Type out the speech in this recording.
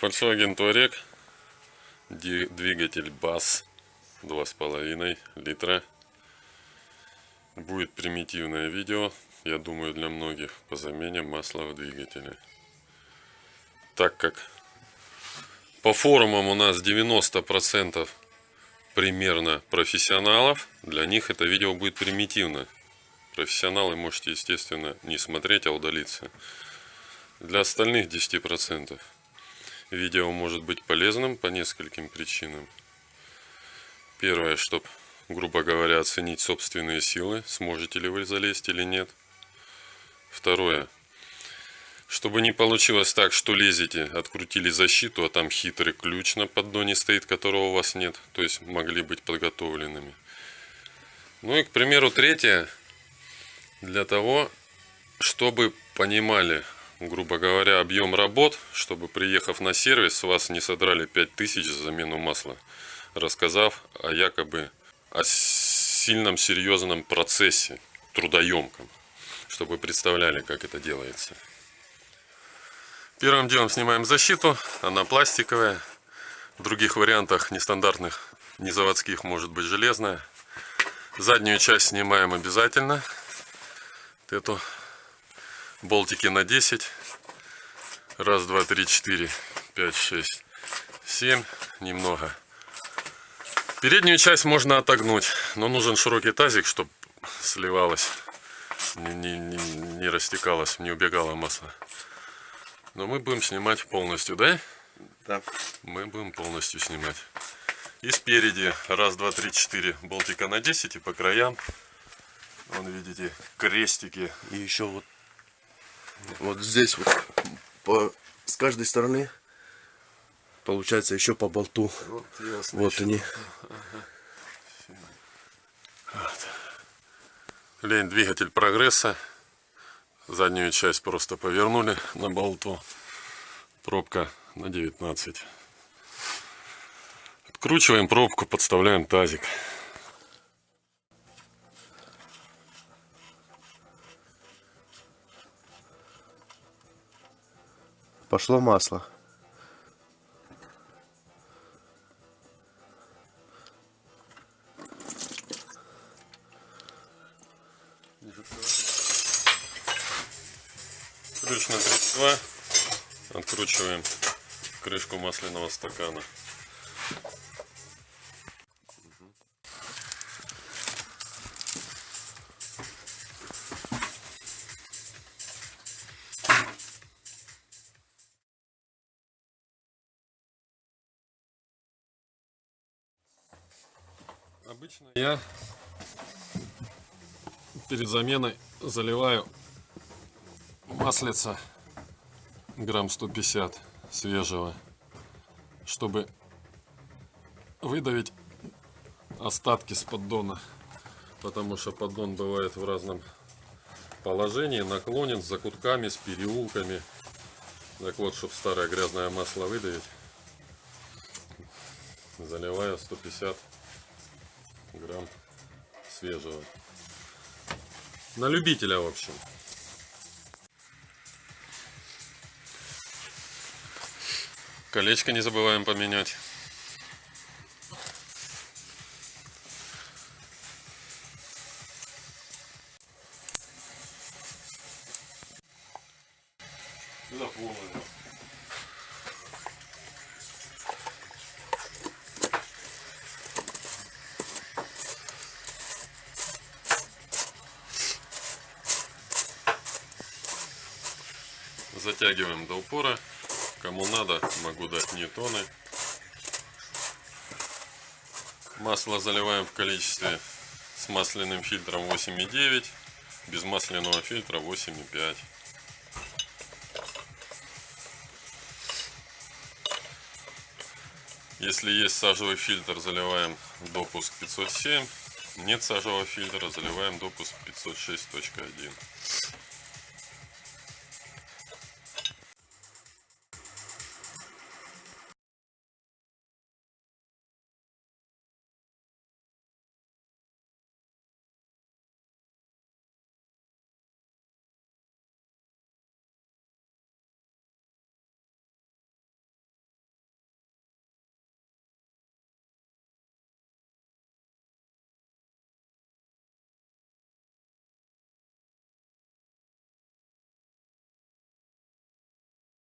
Volkswagen Touareg, двигатель BAS 2,5 литра. Будет примитивное видео, я думаю, для многих по замене масла в двигателе. Так как по форумам у нас 90% примерно профессионалов, для них это видео будет примитивно. Профессионалы можете, естественно, не смотреть, а удалиться. Для остальных 10% Видео может быть полезным по нескольким причинам. Первое, чтобы, грубо говоря, оценить собственные силы, сможете ли вы залезть или нет. Второе, чтобы не получилось так, что лезете, открутили защиту, а там хитрый ключ на поддоне стоит, которого у вас нет. То есть могли быть подготовленными. Ну и, к примеру, третье, для того, чтобы понимали, грубо говоря, объем работ, чтобы приехав на сервис, вас не содрали 5000 за замену масла, рассказав о якобы о сильном серьезном процессе, трудоемком, чтобы вы представляли, как это делается. Первым делом снимаем защиту, она пластиковая, в других вариантах нестандартных, не заводских, может быть железная. Заднюю часть снимаем обязательно, эту болтики на 10 раз два три четыре пять шесть семь. Немного. Переднюю часть можно отогнуть но нужен широкий тазик чтобы сливалось не, не, не, не растекалось не убегало масло. Но мы будем снимать полностью да? Да. Мы будем полностью снимать. И спереди. Раз два три четыре болтика на 10 и по краям. Вон видите крестики. И еще вот вот здесь вот по, с каждой стороны получается еще по болту. Вот, ясно, вот они. Ага. Вот. Лень двигатель прогресса. Заднюю часть просто повернули на болту. Пробка на 19. Откручиваем пробку, подставляем тазик. Пошло масло. Ключ на 32. Откручиваем крышку масляного стакана. Обычно я перед заменой заливаю маслица грамм 150 свежего, чтобы выдавить остатки с поддона, потому что поддон бывает в разном положении, наклонен с закутками, с переулками. Так вот, чтобы старое грязное масло выдавить, заливаю 150 грамм свежего. На любителя, в общем. Колечко не забываем поменять. Заполнено. Затягиваем до упора. Кому надо, могу дать ньютоны. Масло заливаем в количестве с масляным фильтром 8,9, без масляного фильтра 8,5. Если есть сажевый фильтр, заливаем допуск 507. Нет сажевого фильтра, заливаем допуск 506.1.